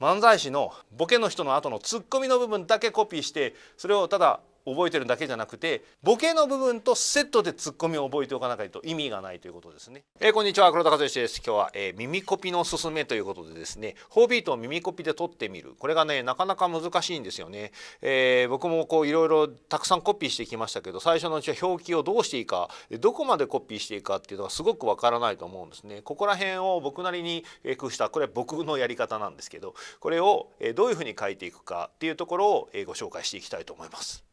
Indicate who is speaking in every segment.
Speaker 1: 漫才師のボケの人の後のツッコミの部分だけコピーしてそれをただ覚えてるだけじゃなくてボケの部分とセットでツッコミを覚えておかないと意味がないということですね。えー、こんにちは黒田和之です。今日は、えー、耳コピのすすめということでですね、4ビートを耳コピで撮ってみる。これがねなかなか難しいんですよね。えー、僕もこういろいろたくさんコピーしてきましたけど、最初のうちは表記をどうしていいか、どこまでコピーしていいかっていうのがすごくわからないと思うんですね。ここら辺を僕なりに工夫したこれは僕のやり方なんですけど、これをどういうふうに書いていくかっていうところをご紹介していきたいと思います。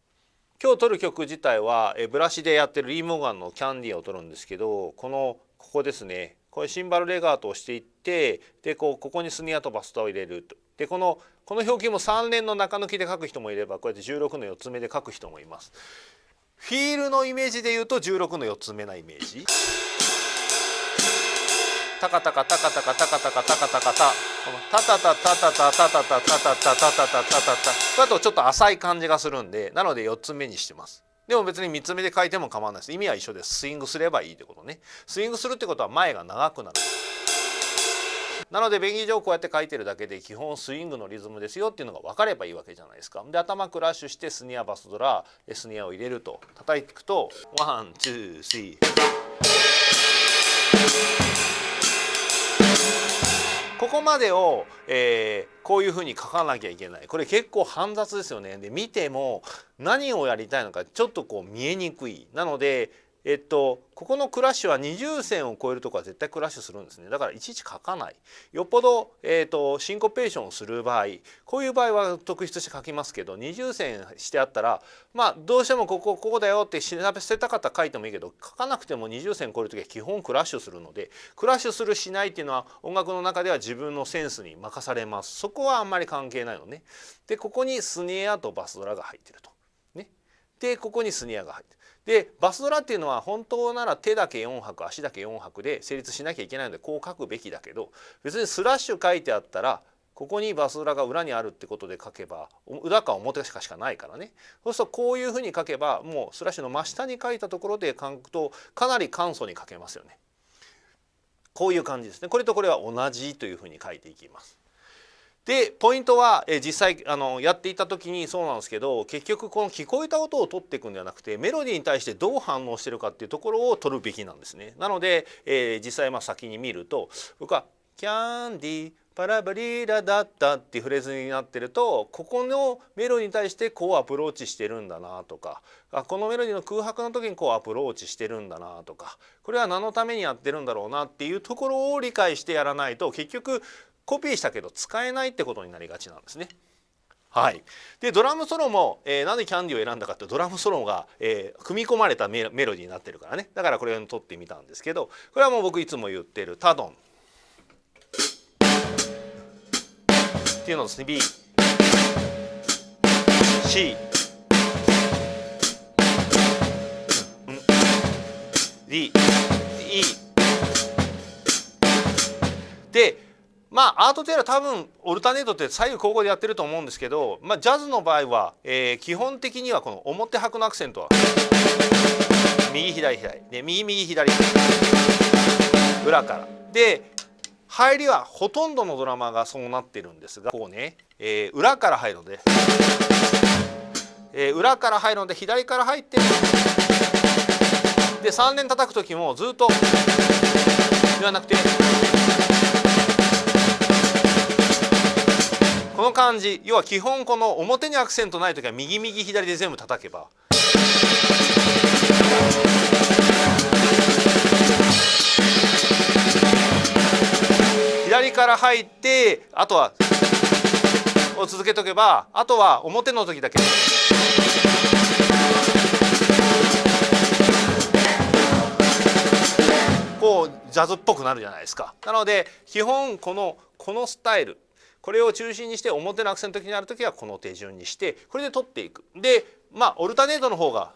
Speaker 1: 今日撮る曲自体はブラシでやってるリー・モガンの「キャンディー」を撮るんですけどこのここですねこれシンバルレガートをしていってでこうここにスニアとバストを入れるとでこのこの表記も3連の中抜きで書く人もいればこうやって16の4つ目で書く人もいます。フィールのイメージで言うと16の4つ目なイメージ。タカタカタカタカタカタカタカタカタタタタタタタタタタタタタタタタタタだとちょっと浅い感じがするんでなので4つ目にしてます。でも別に3つ目で書いても構わないです。意味は一緒です。スイングすればいいってことね。スイングするってことは前が長くなる。なので便宜上こうやって書いてるだけで基本スイングのリズムですよっていうのが分かればいいわけじゃないですか。で頭クラッシュしてスニアバスドラスニアを入れると叩いていくとOne two three。ここまでを、えー、こういうふうに書かなきゃいけない。これ結構煩雑ですよね。で見ても何をやりたいのかちょっとこう見えにくい。なのでえっとここのクラッシュは二重線を超えるとこは絶対クラッシュするんですねだからいちいち書かないよっぽど、えっと、シンコペーションをする場合こういう場合は特筆して書きますけど二重線してあったらまあどうしてもここここだよって調べ捨てたかったら書いてもいいけど書かなくても二重線超える時は基本クラッシュするのでクラッシュするしないっていうのは音楽の中では自分のセンスに任されますそこはあんまり関係ないのね。でここにスネアとバスドラが入ってると。でここにスネアが入って。でバスドラっていうのは本当なら手だけ4拍足だけ4拍で成立しなきゃいけないのでこう書くべきだけど別にスラッシュ書いてあったらここにバスドラが裏にあるってことで書けば裏か表しかしかないからねそうするとこういうふうに書けばもうスラッシュの真下に書いたところで書くとかなり簡素に書けますよね。こういう感じですねこれとこれは同じというふうに書いていきます。でポイントは、え実際あのやっていた時にそうなんですけど結局この聞こえた音を取っていくんではなくてメロディーに対してどう反応してるかっていうところを取るべきなんですね。なので、えー、実際まあ先に見ると僕は「キャンディーパラバリラダッダ」っていうフレーズになってるとここのメロディーに対してこうアプローチしてるんだなとかあこのメロディーの空白の時にこうアプローチしてるんだなとかこれは何のためにやってるんだろうなっていうところを理解してやらないと結局コピーしたけど使えないってことになりがちなんですね。はい、でドラムソロも、えー、なんでキャンディーを選んだかってドラムソロが、えー、組み込まれたメロディーになってるからね。だからこれを取ってみたんですけどこれはもう僕いつも言ってるタドン。っていうのですね B C D まあアートテーラー多分オルタネートって左右交互でやってると思うんですけど、まあ、ジャズの場合は、えー、基本的にはこの表拍のアクセントは右左左。で右右左裏から。で入りはほとんどのドラマがそうなってるんですがこうね、えー、裏から入るので、えー、裏から入るので左から入ってで3連叩く時もずっとではなくて。この感じ要は基本この表にアクセントない時は右右左で全部叩けば。左から入ってあとはを続けとけばあとは表の時だけ。こうジャズっぽくなるじゃないですか。なので基本このこのスタイル。これを中心にして表のアクセントになる時はこの手順にしてこれで取っていく。でまあオルタネートの方が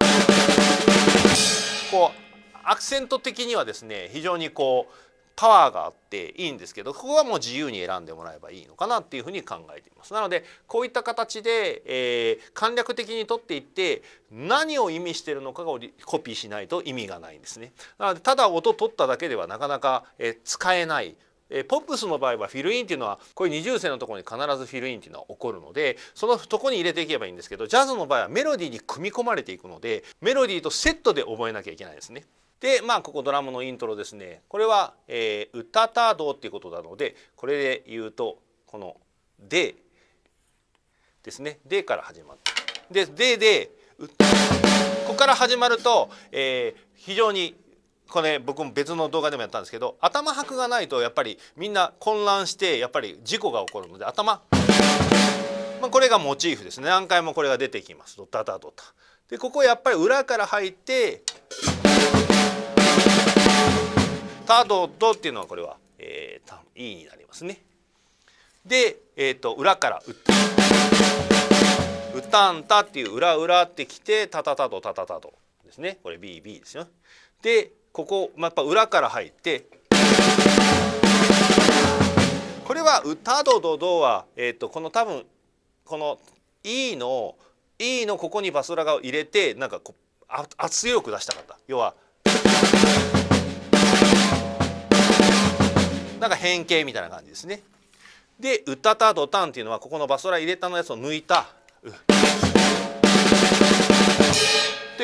Speaker 1: こうアクセント的にはですね非常にこうパワーがあっていいんですけどここはもう自由に選んでもらえばいいのかなっていうふうに考えています。なのでこういった形で、えー、簡略的に取っていって何を意味しているのかをコピーしないと意味がないんですね。なのでただ音取っただけではなかなか、えー、使えないえポップスの場合はフィルインっていうのはこういう二重線のところに必ずフィルインっていうのは起こるのでそのとこに入れていけばいいんですけどジャズの場合はメロディーに組み込まれていくのでメロディーとセットで覚えなきゃいけないですね。でまあここドラムのイントロですね。これは、えー、歌たどっていうことなのでこれで言うとこの「で」ですね「で」から始まって。で「で」でここから始まると、えー、非常にこれ僕も別の動画でもやったんですけど頭拍がないとやっぱりみんな混乱してやっぱり事故が起こるので頭、まあ、これがモチーフですね何回もこれが出てきますドタタドタ。でここやっぱり裏から入ってタドドっていうのはこれは、えー、E になりますね。で、えーと、裏から打って「うたんた」っていう裏裏ってきて「たたたとたたたと」ですねこれ BB ですよ。でここ、まあ、やっぱ裏から入ってこれは「歌どどど」は、えーと、この多分この E の E のここにバスラが入れてなんかこう圧力出したかった要はなんか変形みたいな感じですね。で「うたたどたん」っていうのはここのバスラ入れたのやつを抜いた。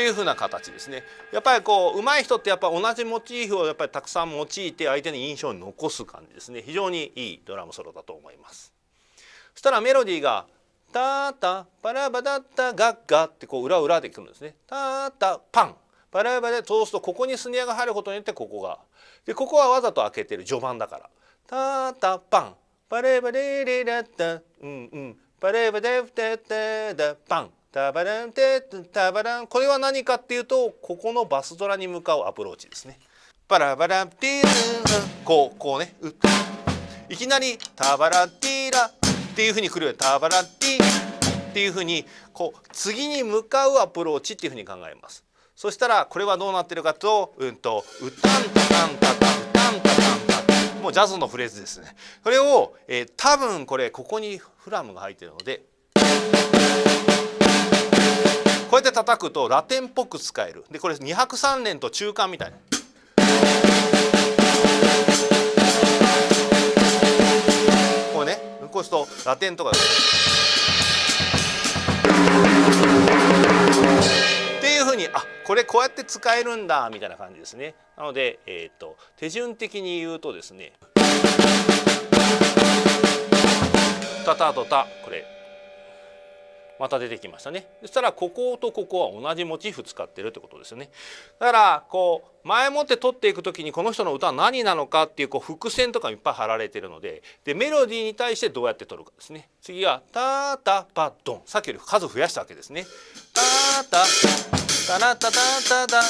Speaker 1: というふうな形ですね。やっぱりこう上手い人ってやっぱ同じモチーフをやっぱりたくさん用いて相手に印象に残す感じですね。非常にいいドラムソロだと思います。そしたらメロディーが「タタパラバダッタガッガ」ってこう裏裏でくるんですね。タタパンパラバで通すとここにスネアが入ることによってここがでここはわざと開けてる序盤だから「タタパンパレバレレラッタうんうんパレバデフテテダパン」タバランテタバランこれは何かっていうとここのバスドラに向かうアプローチですね。パラバランティーこうこうねいきなりタバラティーラっていうふうに来るよタバラティーっていうふうにこう次に向かうアプローチっていうふうに考えます。そしたらこれはどうなってるかとうんと「うたんたたんたたうたんたたんた」もうジャズのフレーズですね。これを、えー、多分これここにフラムが入ってるのでこうやって叩くとラテンっぽく使えるでこれ2拍3連と中間みたいな。こうねこうするとラテンとかっていうふうにあこれこうやって使えるんだみたいな感じですね。なので、えーと、手順的に言うとですねタタトタこれまた出てきましたねそしたらこことここは同じモチーフ使ってるってことですよねだからこう前もって取っていく時にこの人の歌は何なのかっていうこう伏線とかいっぱい貼られてるのででメロディーに対してどうやって取るかですね次は「タタパドン」さっきより数増やしたわけですね。タタタラタタタタ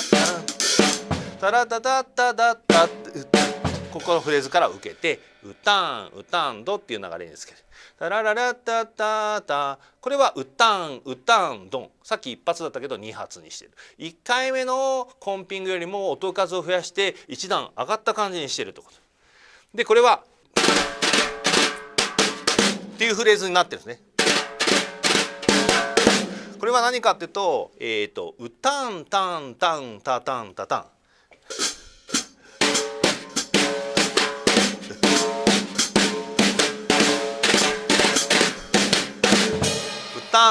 Speaker 1: タラタタタタタここのフレーズから受けて「うたんうたんど」っていう流れにつける。タラララタタタ。これは「うたんうたんどん」さっき一発だったけど2発にしてる。1回目のコンピングよりも音数を増やして1段上がった感じにしてるってこと。でこれはっていうフレーズになってるんですね。これは何かっていうと「えーと、うたんたんたんたたんたたん」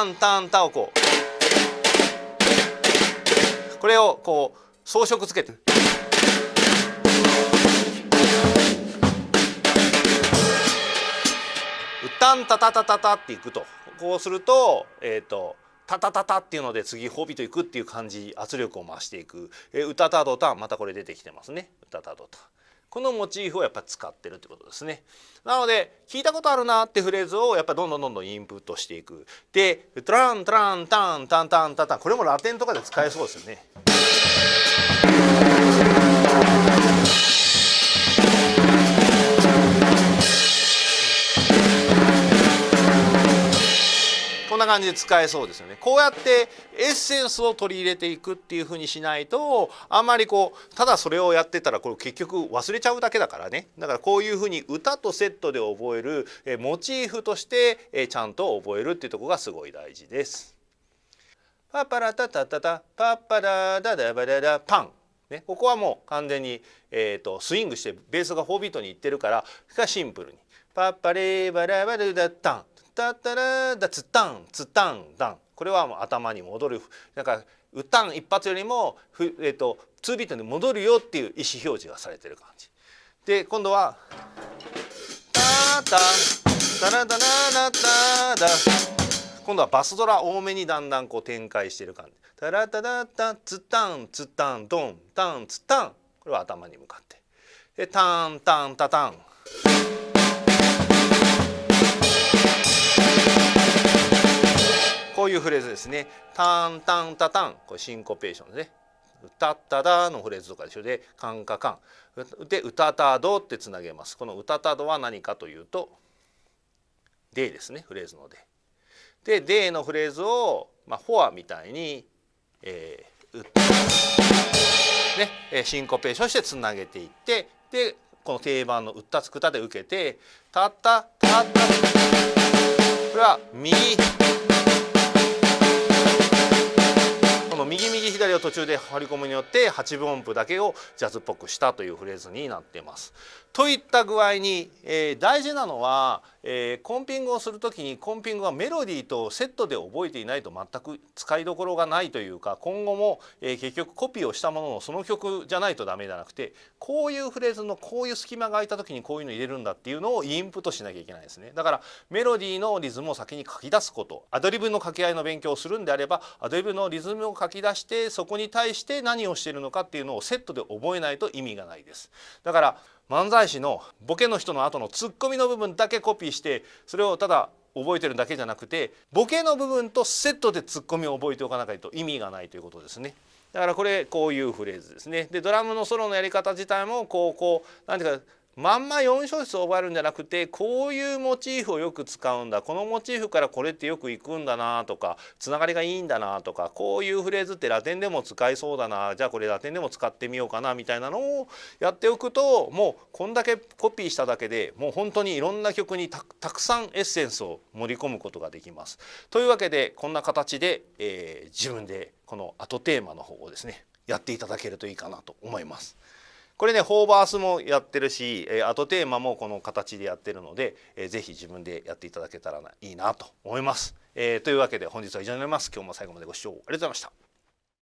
Speaker 1: タンタンタをこうこれをこう装飾つけて。うたんたたたたたっていくと。こうするとえっ、ー、とタタタタっていうので次ホビといくっていう感じ圧力を増していく「えー、うたたどた」またこれ出てきてますね「うたたどた」。このモチーフをやっぱ使ってるってことですね。なので聞いたことあるなってフレーズをやっぱどんどんどんどんインプットしていく。で「トラントランタンタンタンタンタン」これもラテンとかで使えそうですよね。感じで使えそうですよね。こうやってエッセンスを取り入れていくっていうふうにしないとあんまりこうただそれをやってたらこれ結局忘れちゃうだけだからね。だからこういうふうに歌とセットで覚えるえモチーフとしてえちゃんと覚えるっていうとこがすごい大事です。パパラタタタタパパラダダバダダパン。ね、ここはもう完全に、えーと、スイングしてベースが4ビートにいってるからシンプルに「パッパレーバラバルダタン」「タッタラダツタンツタンダン」これはもう頭に戻るなんか歌ん一発よりもふ、えーと、2ビートに戻るよっていう意思表示がされてる感じ。で今度は「タタタラタララタダ」今度はバスドラ多めにだんだんこう展開している感じ。タラタラタツタンツタンドンタンツタンこれは頭に向かって。でタンタンタタン。こういうフレーズですね。タンタンタタン。これシンコペーションですね。歌っただのフレーズとかでしょ。でカンカカン。で歌たどってつなげます。この歌たどは何かというとでですね。フレーズので。ででのフレーズをまあフォアみたいに、えー、ね。シンコペーションしてつなげていってでこの定番の「うったつくた」で受けて「たったたった」これは右右右左を途中で張り込むによって8分音符だけをジャズっぽくしたというフレーズになっています。といった具合に、えー、大事なのは、えー、コンピングをする時にコンピングはメロディーとセットで覚えていないと全く使いどころがないというか今後も、えー、結局コピーをしたもののその曲じゃないとダメじゃなくてこういうフレーズのこういう隙間が空いた時にこういうの入れるんだっていうのをインプットしなきゃいけないですねだからメロディーのリズムを先に書き出すことアドリブの掛け合いの勉強をするんであればアドリブのリズムを書き出してそこに対して何をしているのかっていうのをセットで覚えないと意味がないですだから漫才師のボケの人の後のツッコミの部分だけコピーしてそれをただ覚えてるだけじゃなくてボケの部分とセットでツッコミを覚えておかないと意味がないということですね。だからこれこういうフレーズですね。でドラムのソロのやり方自体もこうこう何ていうかまんま4小節を覚えるんじゃなくてこういうモチーフをよく使うんだこのモチーフからこれってよくいくんだなとかつながりがいいんだなとかこういうフレーズってラテンでも使いそうだなじゃあこれラテンでも使ってみようかなみたいなのをやっておくともうこんだけコピーしただけでもう本当にいろんな曲にたくさんエッセンスを盛り込むことができます。というわけでこんな形で、えー、自分でこの後テーマの方をですねやっていただけるといいかなと思います。これねホーバースもやってるし、えー、後テーマもこの形でやってるので、えー、ぜひ自分でやっていただけたらいいなと思います。えー、というわけで本日は以上になります。今日も最後までご視聴ありがとうございました。